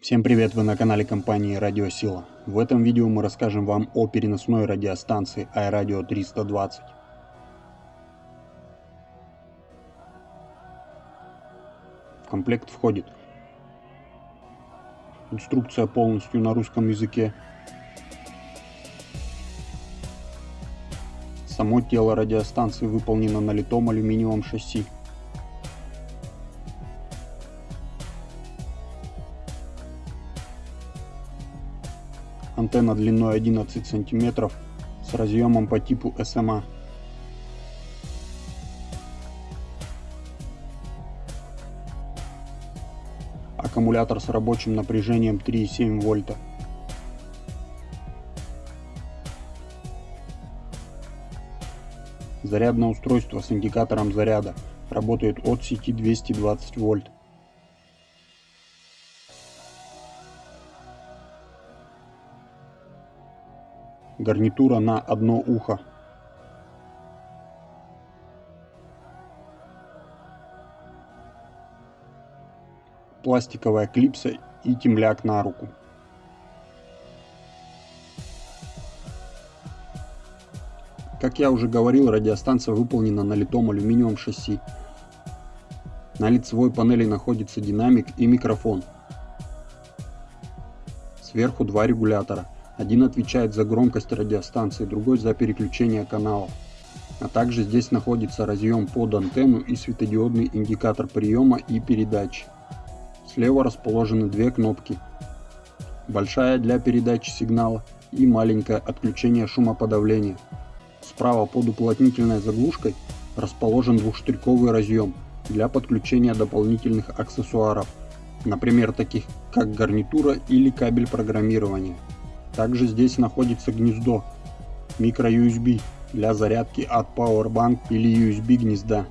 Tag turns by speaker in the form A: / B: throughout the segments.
A: Всем привет, вы на канале компании Радиосила. В этом видео мы расскажем вам о переносной радиостанции iRadio 320. В комплект входит инструкция полностью на русском языке, само тело радиостанции выполнено на литом алюминиевом шасси, Антенна длиной 11 см с разъемом по типу SMA. Аккумулятор с рабочим напряжением 3,7 вольта. Зарядное устройство с индикатором заряда работает от сети 220 вольт. Гарнитура на одно ухо. Пластиковая клипса и темляк на руку. Как я уже говорил, радиостанция выполнена на литом алюминиевом шасси. На лицевой панели находится динамик и микрофон. Сверху два регулятора – один отвечает за громкость радиостанции, другой за переключение каналов. А также здесь находится разъем под антенну и светодиодный индикатор приема и передачи. Слева расположены две кнопки. Большая для передачи сигнала и маленькая отключение шумоподавления. Справа под уплотнительной заглушкой расположен двухштриковый разъем для подключения дополнительных аксессуаров, например таких как гарнитура или кабель программирования. Также здесь находится гнездо micro-USB для зарядки от Powerbank или USB гнезда.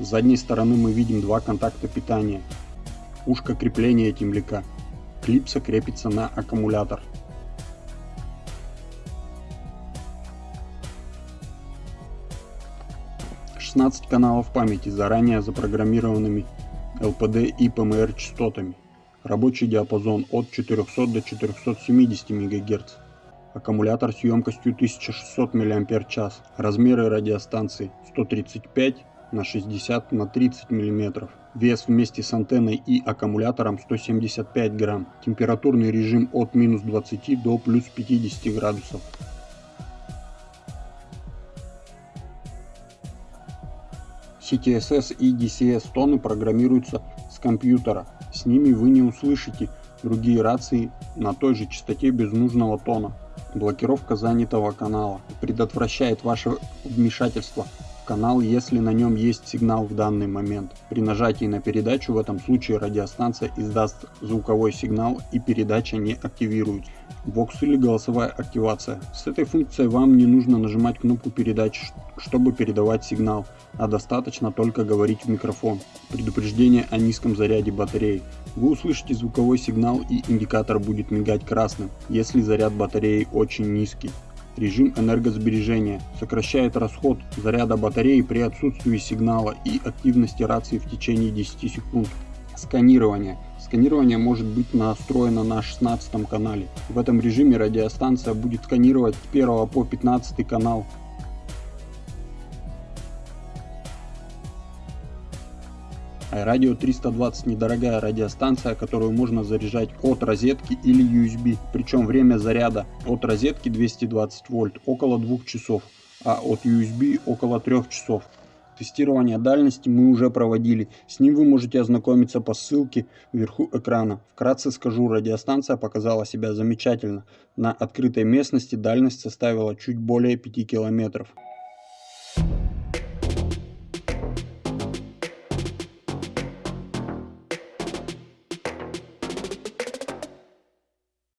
A: С задней стороны мы видим два контакта питания. Ушко крепления темляка. Клипса крепится на аккумулятор. Каналов памяти заранее запрограммированными LPD и PMR частотами. Рабочий диапазон от 400 до 470 МГц. Аккумулятор с емкостью 1600 мАч. Размеры радиостанции 135 на 60 на 30 мм. Вес вместе с антенной и аккумулятором 175 грамм. Температурный режим от минус 20 до плюс 50 градусов. CTSS и DCS тоны программируются с компьютера с ними вы не услышите другие рации на той же частоте без нужного тона. Блокировка занятого канала предотвращает ваше вмешательство в канал, если на нем есть сигнал в данный момент. При нажатии на передачу в этом случае радиостанция издаст звуковой сигнал и передача не активируется. Бокс или голосовая активация. С этой функцией вам не нужно нажимать кнопку передачи, чтобы передавать сигнал, а достаточно только говорить в микрофон. Предупреждение о низком заряде батареи. Вы услышите звуковой сигнал и индикатор будет мигать красным, если заряд батареи очень низкий. Режим энергосбережения сокращает расход заряда батареи при отсутствии сигнала и активности рации в течение 10 секунд. Сканирование. Сканирование может быть настроено на 16 канале. В этом режиме радиостанция будет сканировать с 1 по 15 канал iRadio 320 недорогая радиостанция, которую можно заряжать от розетки или USB. Причем время заряда от розетки 220 вольт около 2 часов, а от USB около 3 часов. Тестирование дальности мы уже проводили, с ним вы можете ознакомиться по ссылке вверху экрана. Вкратце скажу, радиостанция показала себя замечательно. На открытой местности дальность составила чуть более 5 километров.